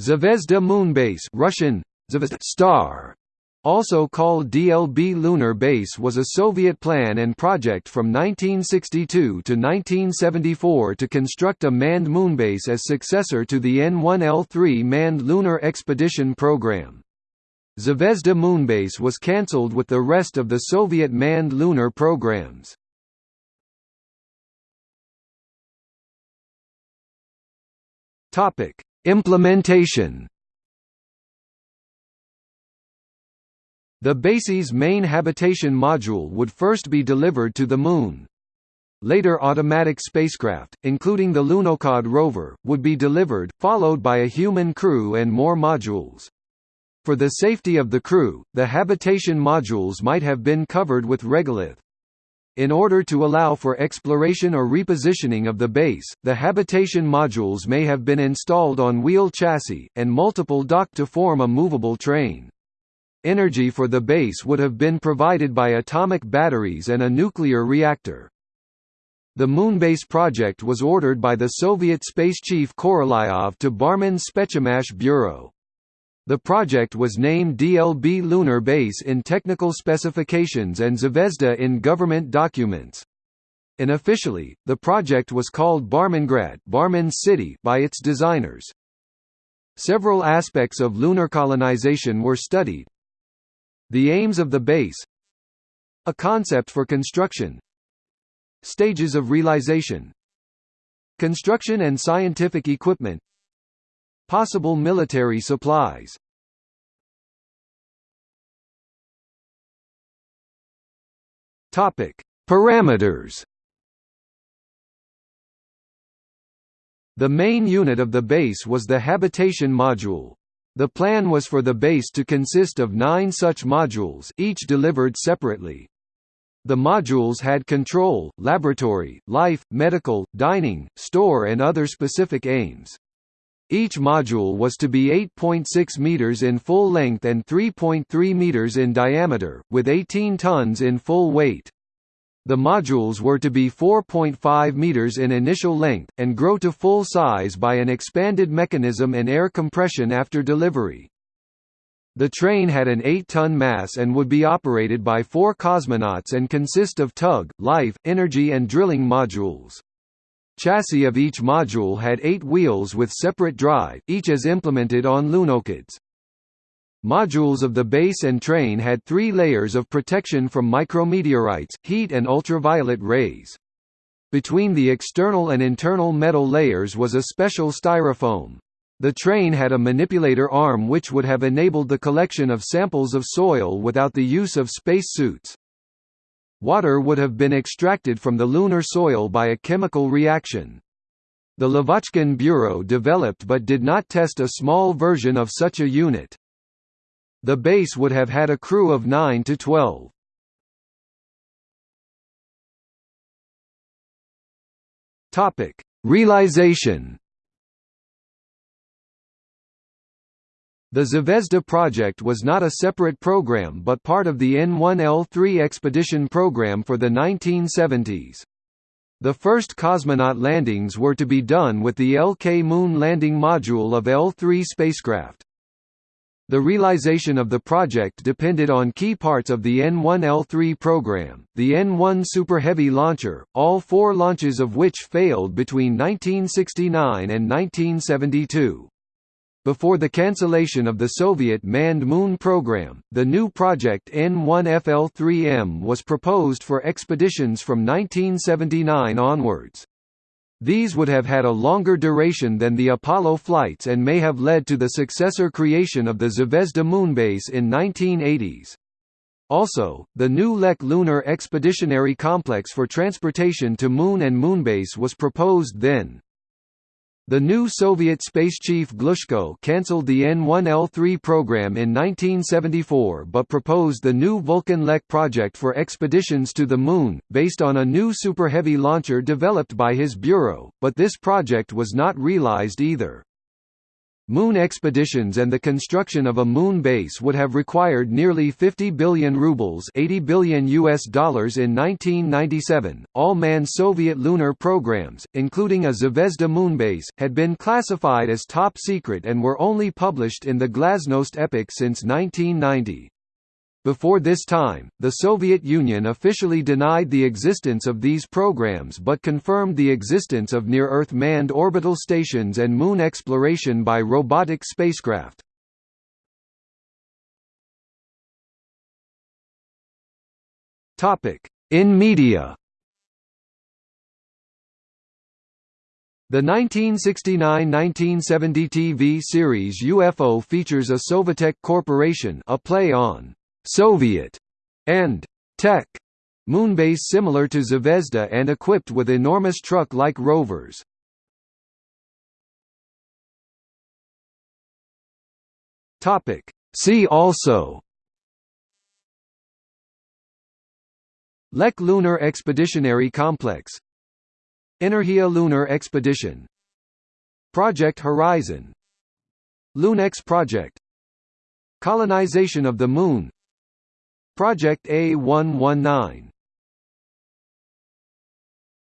Zvezda Moonbase Russian, Zvezda Star, also called DLB Lunar Base was a Soviet plan and project from 1962 to 1974 to construct a manned moonbase as successor to the N-1L3 manned lunar expedition program. Zvezda Moonbase was cancelled with the rest of the Soviet manned lunar programs. Implementation The base's main habitation module would first be delivered to the Moon. Later automatic spacecraft, including the Lunokhod rover, would be delivered, followed by a human crew and more modules. For the safety of the crew, the habitation modules might have been covered with regolith. In order to allow for exploration or repositioning of the base, the habitation modules may have been installed on wheel chassis, and multiple docked to form a movable train. Energy for the base would have been provided by atomic batteries and a nuclear reactor. The Moonbase project was ordered by the Soviet space chief Korolyov to Barmin's Spetsmash Bureau. The project was named DLB Lunar Base in technical specifications and Zvezda in government documents. Unofficially, the project was called Barmingrad Barmin City by its designers. Several aspects of lunar colonization were studied, the aims of the base. A concept for construction. Stages of realization. Construction and scientific equipment Possible military supplies Topic. Parameters The main unit of the base was the habitation module. The plan was for the base to consist of nine such modules each delivered separately. The modules had control, laboratory, life, medical, dining, store and other specific aims. Each module was to be 8.6 meters in full length and 3.3 meters in diameter, with 18 tons in full weight. The modules were to be 4.5 meters in initial length, and grow to full size by an expanded mechanism and air compression after delivery. The train had an 8-ton mass and would be operated by four cosmonauts and consist of tug, life, energy and drilling modules. Chassis of each module had eight wheels with separate drive, each as implemented on Lunokhods. Modules of the base and train had three layers of protection from micrometeorites, heat and ultraviolet rays. Between the external and internal metal layers was a special styrofoam. The train had a manipulator arm which would have enabled the collection of samples of soil without the use of space suits. Water would have been extracted from the lunar soil by a chemical reaction. The Lavochkin Bureau developed but did not test a small version of such a unit. The base would have had a crew of 9 to 12. Topic: Realization. The Zvezda project was not a separate program but part of the N1L3 expedition program for the 1970s. The first cosmonaut landings were to be done with the LK Moon landing module of L3 spacecraft. The realization of the project depended on key parts of the N1L3 program, the N1 Super Heavy launcher, all four launches of which failed between 1969 and 1972. Before the cancellation of the Soviet manned moon program, the new project N1FL3M was proposed for expeditions from 1979 onwards. These would have had a longer duration than the Apollo flights and may have led to the successor creation of the Zvezda moonbase in 1980s. Also, the new Lek Lunar Expeditionary Complex for transportation to Moon and Moonbase was proposed then. The new Soviet space chief Glushko cancelled the N-1L3 program in 1974 but proposed the new Vulkan Lek project for expeditions to the Moon, based on a new Super Heavy launcher developed by his bureau, but this project was not realized either. Moon expeditions and the construction of a moon base would have required nearly 50 billion rubles, 80 billion US dollars in 1997. All manned Soviet lunar programs, including a Zvezda moonbase, had been classified as top secret and were only published in the Glasnost epoch since 1990. Before this time, the Soviet Union officially denied the existence of these programs but confirmed the existence of near-Earth manned orbital stations and moon exploration by robotic spacecraft. In media The 1969–1970 TV series UFO features a Sovietech Corporation a play on Soviet and Tech. Moonbase similar to Zvezda and equipped with enormous truck-like rovers. Topic. See also. Lek Lunar Expeditionary Complex. Energia Lunar Expedition. Project Horizon. Lunex Project. Colonization of the Moon Project A119